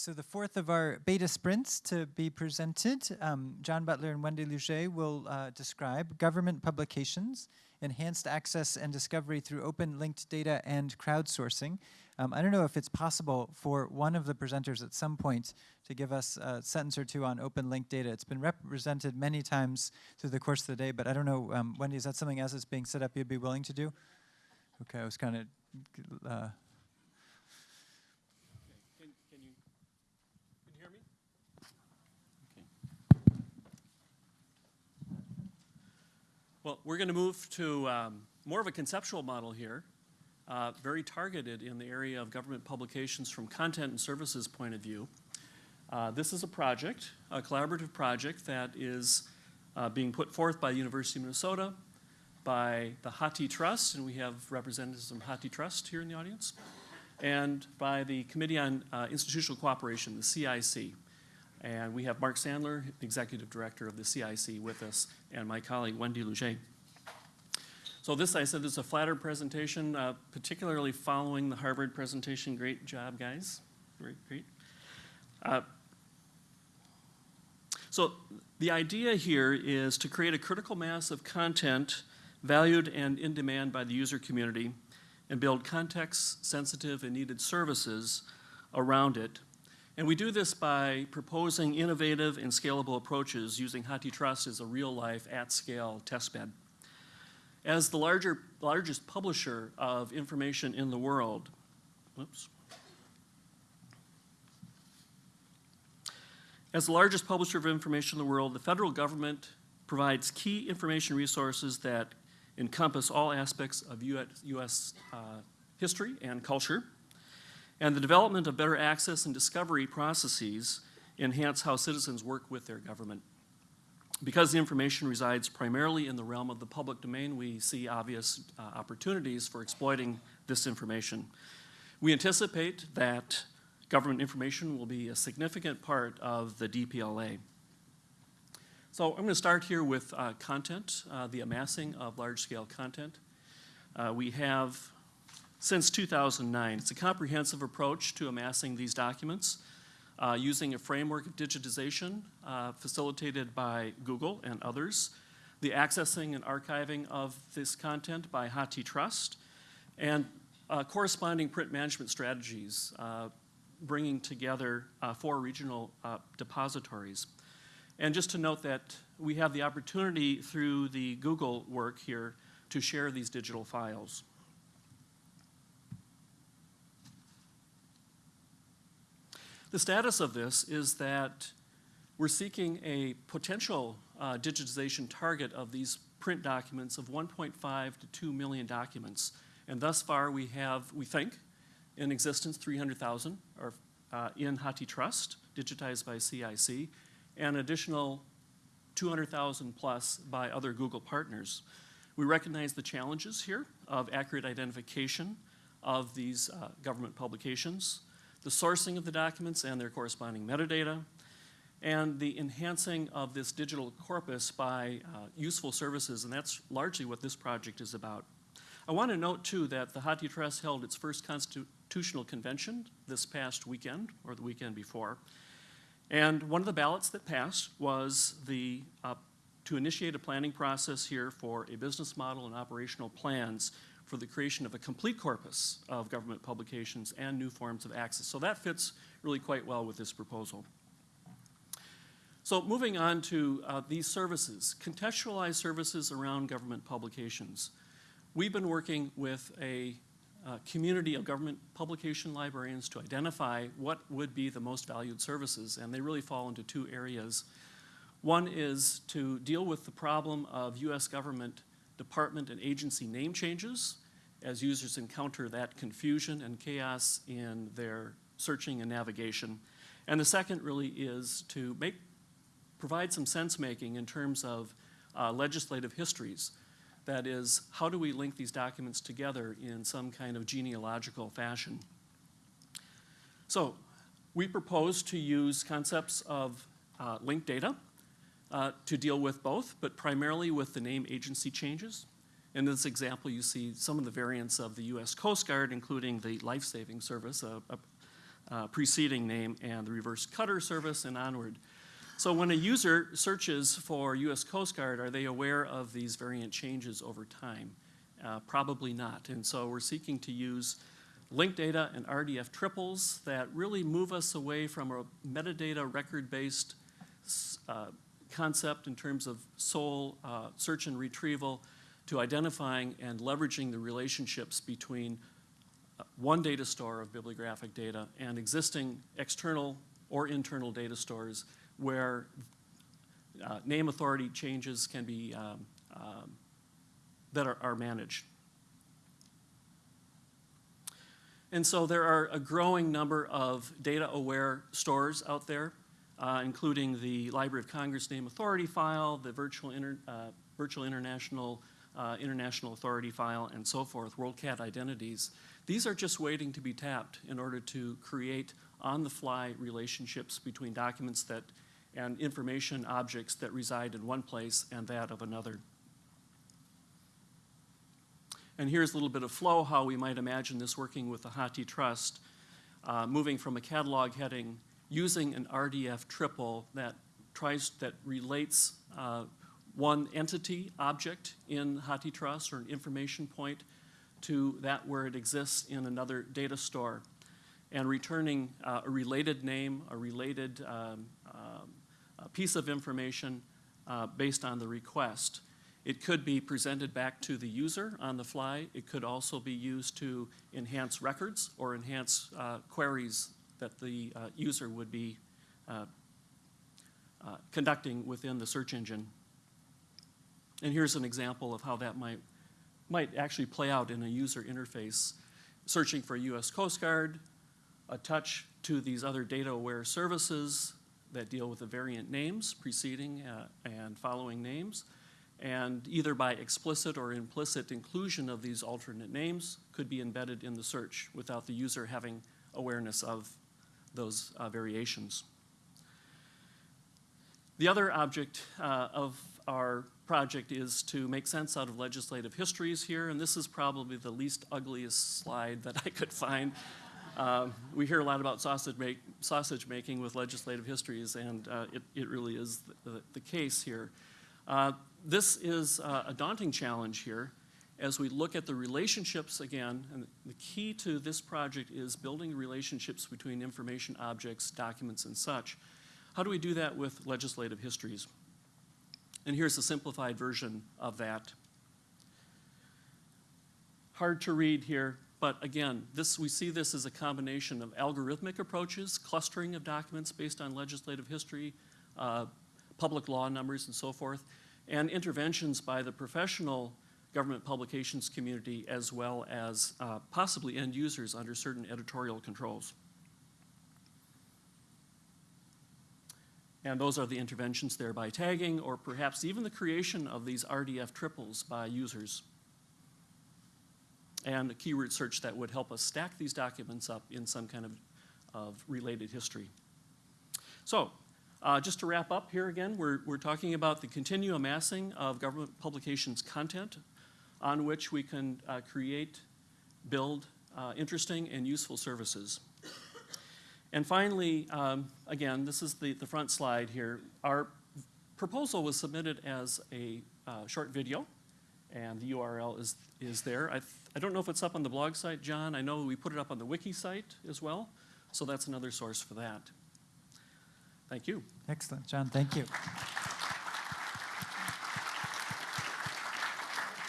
so the fourth of our beta sprints to be presented, um, John Butler and Wendy Lougee will uh, describe government publications, enhanced access and discovery through open linked data and crowdsourcing. Um, I don't know if it's possible for one of the presenters at some point to give us a sentence or two on open linked data. It's been represented many times through the course of the day, but I don't know, um, Wendy, is that something as it's being set up you'd be willing to do? Okay, I was kind of uh, Well, we're going to move to um, more of a conceptual model here, uh, very targeted in the area of government publications from content and services point of view. Uh, this is a project, a collaborative project that is uh, being put forth by the University of Minnesota, by the HathiTrust, and we have representatives from HathiTrust here in the audience, and by the Committee on uh, Institutional Cooperation, the CIC. And we have Mark Sandler, Executive Director of the CIC with us, and my colleague Wendy Lougee. So this, I said, this is a flatter presentation, uh, particularly following the Harvard presentation. Great job, guys. Great, great. Uh, so the idea here is to create a critical mass of content valued and in demand by the user community and build context-sensitive and needed services around it and we do this by proposing innovative and scalable approaches using HathiTrust as a real-life, at-scale testbed. As the larger, largest publisher of information in the world, whoops. As the largest publisher of information in the world, the federal government provides key information resources that encompass all aspects of US, US uh, history and culture. And the development of better access and discovery processes enhance how citizens work with their government. Because the information resides primarily in the realm of the public domain, we see obvious uh, opportunities for exploiting this information. We anticipate that government information will be a significant part of the DPLA. So I'm going to start here with uh, content, uh, the amassing of large-scale content. Uh, we have since 2009. It's a comprehensive approach to amassing these documents uh, using a framework of digitization uh, facilitated by Google and others, the accessing and archiving of this content by HathiTrust, and uh, corresponding print management strategies, uh, bringing together uh, four regional uh, depositories. And just to note that we have the opportunity through the Google work here to share these digital files. The status of this is that we're seeking a potential uh, digitization target of these print documents of 1.5 to 2 million documents. And thus far we have, we think, in existence 300,000 are uh, in HathiTrust, digitized by CIC, and additional 200,000 plus by other Google partners. We recognize the challenges here of accurate identification of these uh, government publications, the sourcing of the documents and their corresponding metadata, and the enhancing of this digital corpus by uh, useful services, and that's largely what this project is about. I want to note, too, that the HathiTrust held its first constitutional convention this past weekend, or the weekend before, and one of the ballots that passed was the, uh, to initiate a planning process here for a business model and operational plans for the creation of a complete corpus of government publications and new forms of access. So that fits really quite well with this proposal. So moving on to uh, these services, contextualized services around government publications. We've been working with a uh, community of government publication librarians to identify what would be the most valued services, and they really fall into two areas. One is to deal with the problem of U.S. government department and agency name changes as users encounter that confusion and chaos in their searching and navigation. And the second really is to make, provide some sense making in terms of uh, legislative histories. That is, how do we link these documents together in some kind of genealogical fashion? So we propose to use concepts of uh, linked data uh, to deal with both, but primarily with the name agency changes. In this example, you see some of the variants of the U.S. Coast Guard, including the life-saving service, a, a, uh, preceding name and the revenue cutter service and onward. So when a user searches for US Coast Guard, are they aware of these variant changes over time? Uh, probably not. And so we're seeking to use linked data and RDF triples that really move us away from a metadata record-based uh, concept in terms of sole uh, search and retrieval to identifying and leveraging the relationships between uh, one data store of bibliographic data and existing external or internal data stores where uh, name authority changes can be um, um, that are, are managed. And so there are a growing number of data-aware stores out there, uh, including the Library of Congress Name Authority file, the Virtual, Inter, uh, Virtual International uh, International Authority file, and so forth, WorldCat identities. These are just waiting to be tapped in order to create on-the-fly relationships between documents that and information objects that reside in one place and that of another. And here's a little bit of flow, how we might imagine this working with the HathiTrust, uh, moving from a catalog heading, using an RDF triple that tries, that relates uh, one entity object in HathiTrust or an information point to that where it exists in another data store and returning uh, a related name, a related um, um, a piece of information uh, based on the request. It could be presented back to the user on the fly. It could also be used to enhance records or enhance uh, queries that the uh, user would be uh, conducting within the search engine. And here's an example of how that might, might actually play out in a user interface. Searching for US Coast Guard, a touch to these other data-aware services that deal with the variant names, preceding uh, and following names, and either by explicit or implicit inclusion of these alternate names could be embedded in the search without the user having awareness of those uh, variations. The other object uh, of our project is to make sense out of legislative histories here, and this is probably the least ugliest slide that I could find. Um, we hear a lot about sausage, make, sausage making with legislative histories, and uh, it, it, really is the, the case here. Uh, this is uh, a daunting challenge here as we look at the relationships again, and the key to this project is building relationships between information objects, documents, and such. How do we do that with legislative histories? And here's a simplified version of that. Hard to read here, but again, this, we see this as a combination of algorithmic approaches, clustering of documents based on legislative history, uh, public law numbers, and so forth, and interventions by the professional government publications community as well as uh, possibly end users under certain editorial controls. And those are the interventions there by tagging or perhaps even the creation of these RDF triples by users. And a keyword search that would help us stack these documents up in some kind of, of related history. So uh, just to wrap up here again, we're, we're talking about the continued amassing of government publications content on which we can uh, create, build uh, interesting and useful services. And finally, um, again, this is the, the front slide here. Our proposal was submitted as a uh, short video, and the URL is, is there. I, I don't know if it's up on the blog site, John. I know we put it up on the wiki site as well, so that's another source for that. Thank you. Excellent, John, thank you.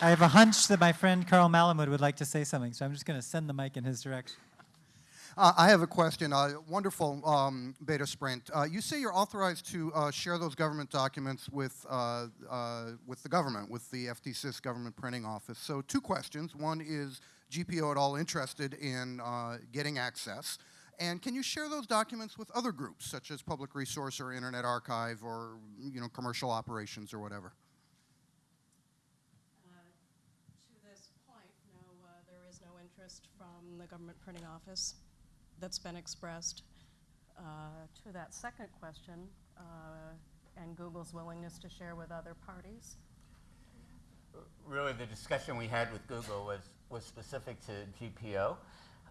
I have a hunch that my friend Carl Malamud would like to say something, so I'm just going to send the mic in his direction. Uh, I have a question. Uh, wonderful um, beta sprint. Uh, you say you're authorized to uh, share those government documents with uh, uh, with the government, with the FDsys government printing office. So two questions. One is GPO at all interested in getting access? And can you share those documents with other groups, such as Public Resource or Internet Archive or you know, commercial operations or whatever? To this point, no, there is no interest from the government printing office that's been expressed. Uh, to that second question, uh, and Google's willingness to share with other parties. Really, the discussion we had with Google was, was specific to GPO.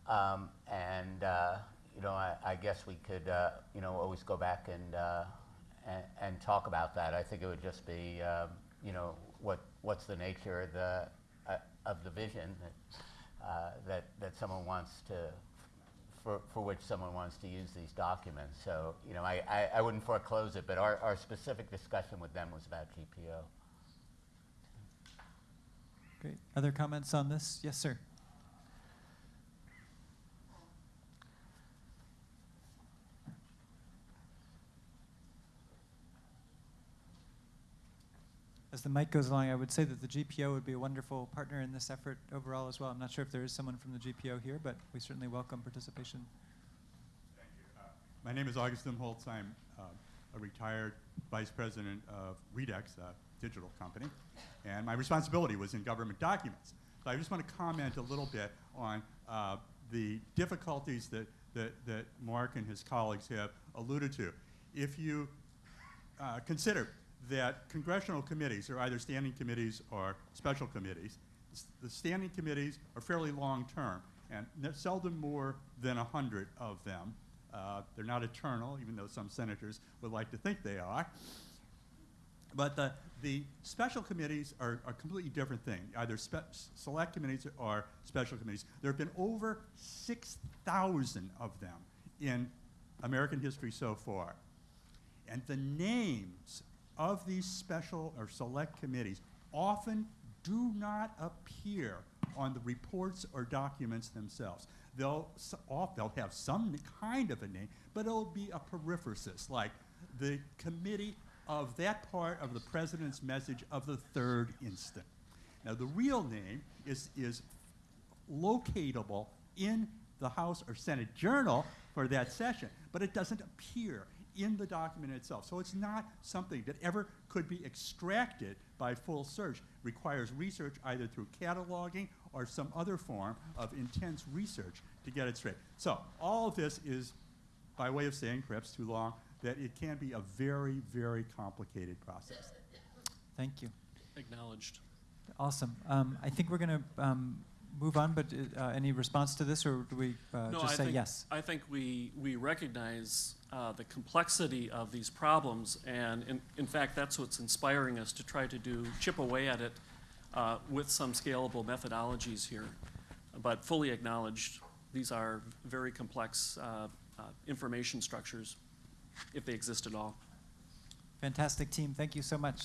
Um, and uh, you know, I, I guess we could, uh, you know, always go back and, uh, and, and talk about that. I think it would just be, um, you know, what, what's the nature of the, uh, of the vision that, that, that someone wants to, for, for which someone wants to use these documents. So, you know, I, I, I wouldn't foreclose it, but our, our specific discussion with them was about GPO. Great. Other comments on this? Yes, sir. As the mic goes along, I would say that the GPO would be a wonderful partner in this effort overall as well. I'm not sure if there is someone from the GPO here, but we certainly welcome participation. Thank you. Uh, My name is August Imholtz. I'm uh, a retired vice president of Readex, a digital company, and my responsibility was in government documents. So I just want to comment a little bit on uh, the difficulties that, that, that Mark and his colleagues have alluded to. If you uh, consider that congressional committees are either standing committees or special committees. The standing committees are fairly long-term, and seldom more than 100 of them. Uh, They're not eternal, even though some senators would like to think they are. But the, the special committees are a completely different thing, either select committees or special committees. There have been over 6,000 of them in American history so far. And the names of these special or select committees often do not appear on the reports or documents themselves. They'll, off, they'll have some kind of a name, but it'll be a periphrasis, like the committee of that part of the president's message of the third instant. Now, the real name is, is locatable in the House or Senate Journal for that session, but it doesn't appear in the document itself. So it's not something that ever could be extracted by full search. Requires research either through cataloging or some other form of intense research to get it straight. So all of this is, by way of saying, perhaps too long, that it can be a very, very complicated process. Thank you. Acknowledged. Awesome. Um, I think we're going to um, move on, but uh, any response to this, or do we uh, No, just I say think, yes? I think we, we recognize uh, the complexity of these problems, and in, in fact, that's what's inspiring us to try to do, chip away at it uh, with some scalable methodologies here. But fully acknowledged, these are very complex uh, uh, information structures, if they exist at all. Fantastic team. Thank you so much.